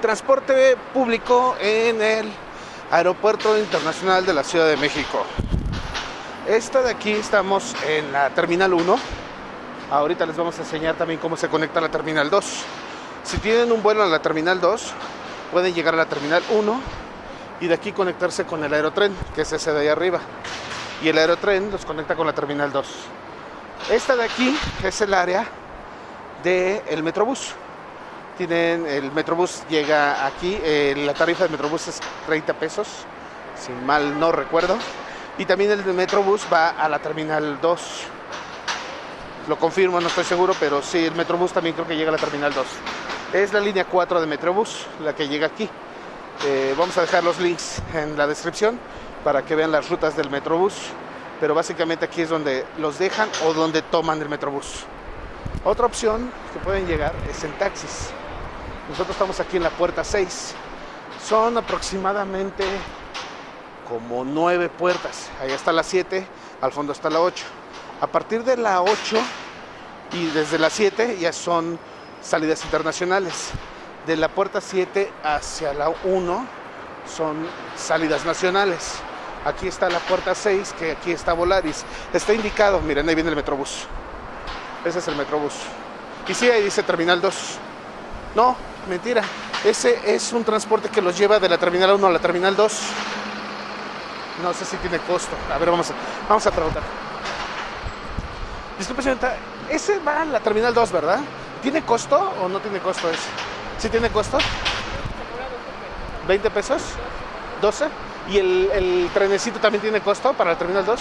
transporte público en el Aeropuerto Internacional de la Ciudad de México. Esta de aquí estamos en la Terminal 1. Ahorita les vamos a enseñar también cómo se conecta a la Terminal 2. Si tienen un vuelo a la Terminal 2, pueden llegar a la Terminal 1 y de aquí conectarse con el aerotren, que es ese de ahí arriba. Y el aerotren los conecta con la Terminal 2. Esta de aquí es el área del Metrobús. El Metrobús llega aquí, eh, la tarifa del Metrobús es 30 pesos, si mal no recuerdo. Y también el Metrobús va a la Terminal 2. Lo confirmo, no estoy seguro, pero sí, el Metrobús también creo que llega a la Terminal 2. Es la línea 4 de Metrobús, la que llega aquí. Eh, vamos a dejar los links en la descripción para que vean las rutas del Metrobús. Pero básicamente aquí es donde los dejan o donde toman el Metrobús. Otra opción que pueden llegar es en taxis. Nosotros estamos aquí en la puerta 6. Son aproximadamente como nueve puertas. Ahí está la 7, al fondo está la 8. A partir de la 8 y desde la 7 ya son salidas internacionales. De la puerta 7 hacia la 1 son salidas nacionales. Aquí está la puerta 6, que aquí está Volaris. Está indicado, miren, ahí viene el Metrobús. Ese es el Metrobús. Y sí, ahí dice Terminal 2. No, mentira. Ese es un transporte que los lleva de la Terminal 1 a la Terminal 2. No sé si tiene costo. A ver, vamos a, vamos a preguntar. Disculpe, señorita, ese va a la Terminal 2, ¿verdad? ¿Tiene costo o no tiene costo ese? ¿Sí tiene costo? ¿20 pesos? ¿12? ¿Y el, el trenecito también tiene costo para la Terminal 2?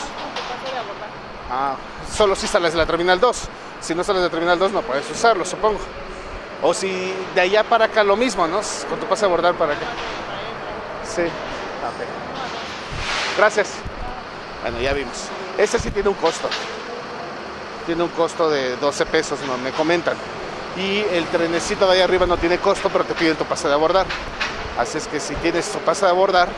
Ah, solo si sales de la Terminal 2. Si no sales de la Terminal 2 no puedes usarlo, supongo. O si de allá para acá lo mismo, ¿no? Con tu pase a abordar para acá. Sí. Gracias. Bueno, ya vimos. Este sí tiene un costo. Tiene un costo de 12 pesos, ¿no? Me comentan. Y el trenecito de ahí arriba no tiene costo, pero te piden tu pase de abordar. Así es que si tienes tu pase de abordar,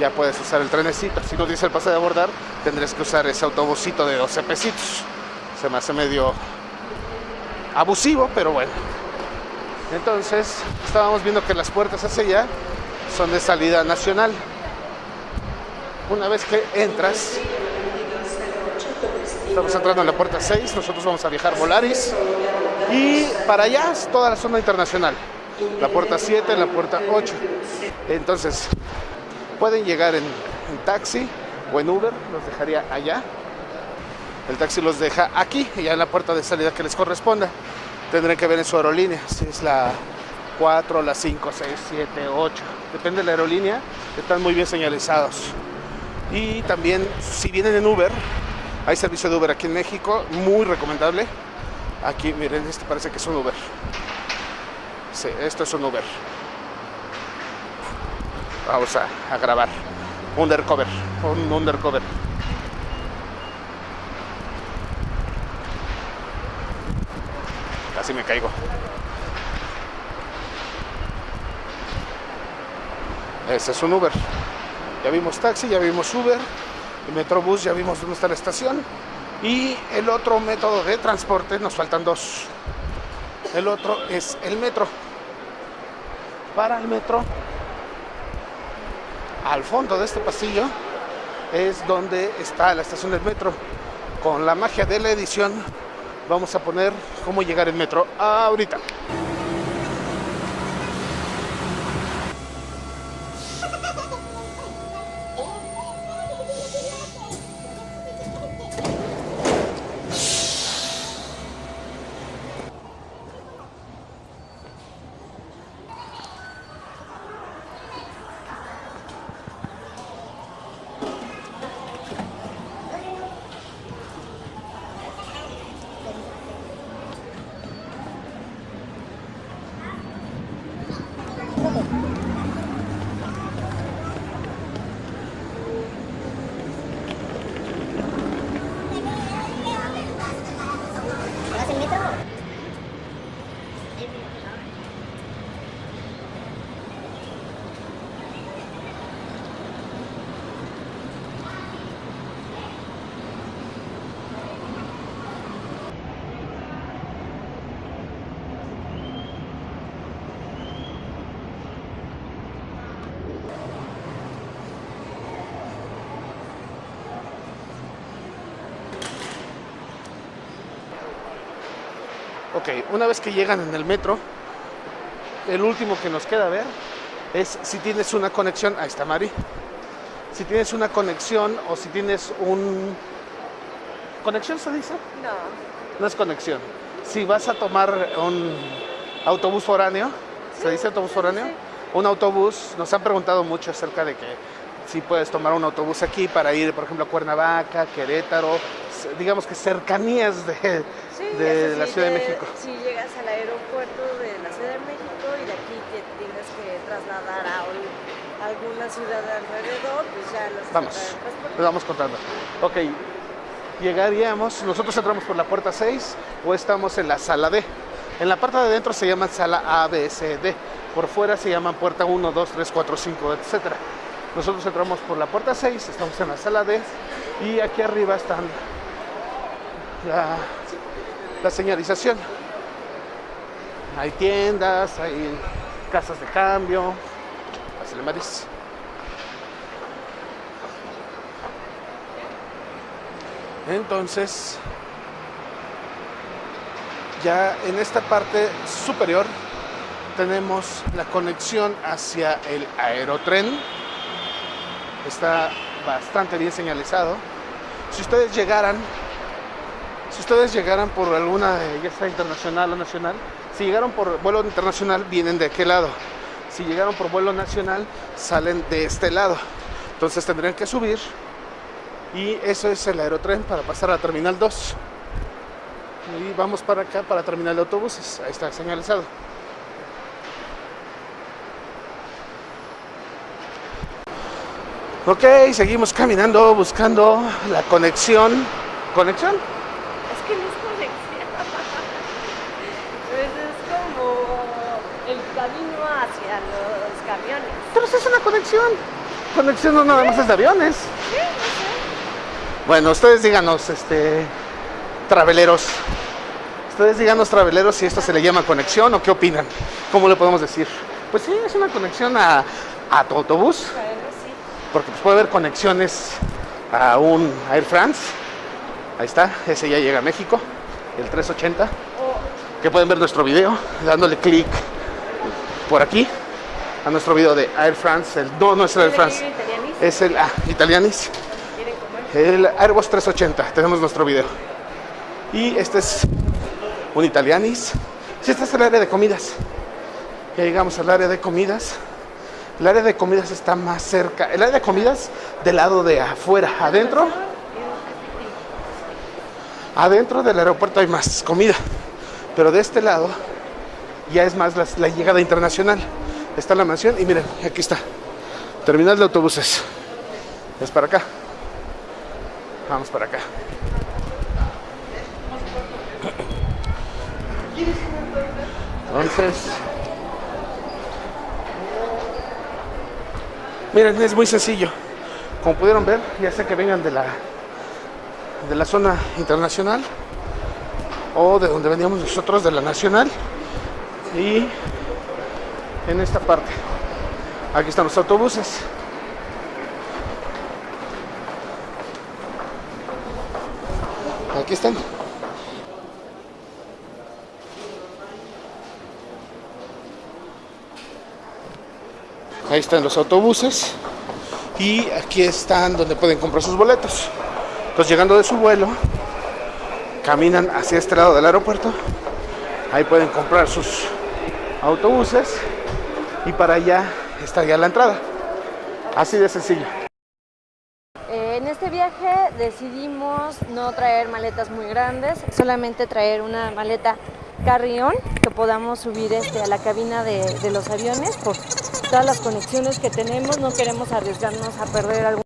ya puedes usar el trenecito. Si no tienes el pase de abordar, tendrás que usar ese autobusito de 12 pesitos. Se me hace medio abusivo, pero bueno. Entonces, estábamos viendo que las puertas hacia allá son de salida nacional. Una vez que entras, estamos entrando en la puerta 6, nosotros vamos a viajar Volaris y para allá es toda la zona internacional. La puerta 7, la puerta 8. Entonces, pueden llegar en, en taxi o en Uber, los dejaría allá. El taxi los deja aquí, ya en la puerta de salida que les corresponda. Tendrán que ver en su aerolínea, si es la 4, la 5, 6, 7, 8. Depende de la aerolínea, están muy bien señalizados. Y también, si vienen en Uber, hay servicio de Uber aquí en México, muy recomendable. Aquí, miren, este parece que es un Uber. Sí, esto es un Uber. Vamos a, a grabar. Undercover, un undercover. Casi me caigo. Ese es un Uber. Ya vimos taxi, ya vimos Uber, el Metrobús, ya vimos dónde está la estación. Y el otro método de transporte, nos faltan dos. El otro es el metro. Para el metro, al fondo de este pasillo, es donde está la estación del metro. Con la magia de la edición, vamos a poner cómo llegar el metro ahorita. Ok, una vez que llegan en el metro, el último que nos queda ver es si tienes una conexión. Ahí está Mari. Si tienes una conexión o si tienes un. ¿Conexión se dice? No. No es conexión. Si vas a tomar un autobús foráneo, ¿se dice autobús foráneo? Un autobús, nos han preguntado mucho acerca de que si puedes tomar un autobús aquí para ir, por ejemplo, a Cuernavaca, Querétaro, digamos que cercanías de, Sí, de la Ciudad de te- México. Si llegas al aeropuerto de la Ciudad de México y de aquí te tienes que trasladar a un- alguna ciudad de alrededor, pues ya los Vamos, les vamos contando. Ok, llegaríamos, nosotros entramos por la puerta 6 o estamos en la sala D. En la parte de adentro se llama sala A, B, C, D. Por fuera se llaman puerta 1, 2, 3, 4, 5, etc. Nosotros entramos por la puerta 6, estamos en la sala D y aquí arriba están la, señalización. Hay tiendas, hay casas de cambio. Pásale, Maris. Entonces, ya en esta parte superior tenemos la conexión hacia el aerotren. Está bastante bien señalizado. Si ustedes llegaran, si ustedes llegaran por alguna, ya sea internacional o nacional, si llegaron por vuelo internacional, vienen de aquel lado. Si llegaron por vuelo nacional, salen de este lado. Entonces tendrían que subir y eso es el aerotren para pasar a Terminal 2. Y vamos para acá, para Terminal de Autobuses. Ahí está señalizado. Ok, seguimos caminando, buscando la conexión. ¿Conexión? Es que no es conexión. pues es como el camino hacia los camiones. Pero sí es una conexión. Conexión no nada más es de aviones. Sí, no sé. Bueno, ustedes díganos, este, traveleros. Ustedes díganos, traveleros, si esto se le llama conexión o qué opinan. ¿Cómo le podemos decir? Pues sí, es una conexión a, a tu autobús, Bueno, sí. porque pues, puede haber conexiones a un Air France. Ahí está, ese ya llega a México, el 380. O Que pueden ver nuestro video dándole clic por aquí a nuestro video de Air France. El, no, no es el Air France, es el ah, Italianis. El Airbus 380, tenemos nuestro video. Y este es un Italianis. Sí, este es el área de comidas. Ya llegamos al área de comidas. El área de comidas está más cerca. El área de comidas del lado de afuera. Adentro, adentro del aeropuerto hay más comida. Pero de este lado ya es más la, llegada internacional. Está la mansión y miren, aquí está. Terminal de autobuses. Es para acá. Vamos para acá. Entonces, miren, es muy sencillo. Como pudieron ver, ya sea que vengan de la de la zona internacional o de donde veníamos nosotros de la nacional y en esta parte. Aquí están los autobuses. Aquí están. Ahí están los autobuses. Y aquí están donde pueden comprar sus boletos. Entonces llegando de su vuelo, caminan hacia este lado del aeropuerto. Ahí pueden comprar sus autobuses. Y para allá está ya la entrada. Así de sencillo. En este viaje decidimos no traer maletas muy grandes, solamente traer una maleta carrión que podamos subir este, a la cabina de, de los aviones por todas las conexiones que tenemos. No queremos arriesgarnos a perder algún